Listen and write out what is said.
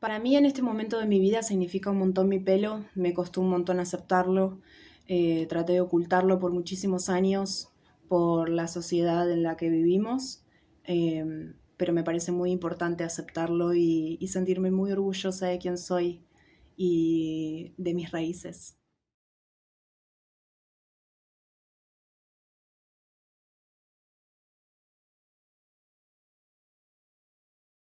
Para mí en este momento de mi vida significa un montón mi pelo, me costó un montón aceptarlo, eh, traté de ocultarlo por muchísimos años por la sociedad en la que vivimos, em, pero me parece muy importante aceptarlo y, y sentirme muy orgullosa de quién soy y de mis raíces.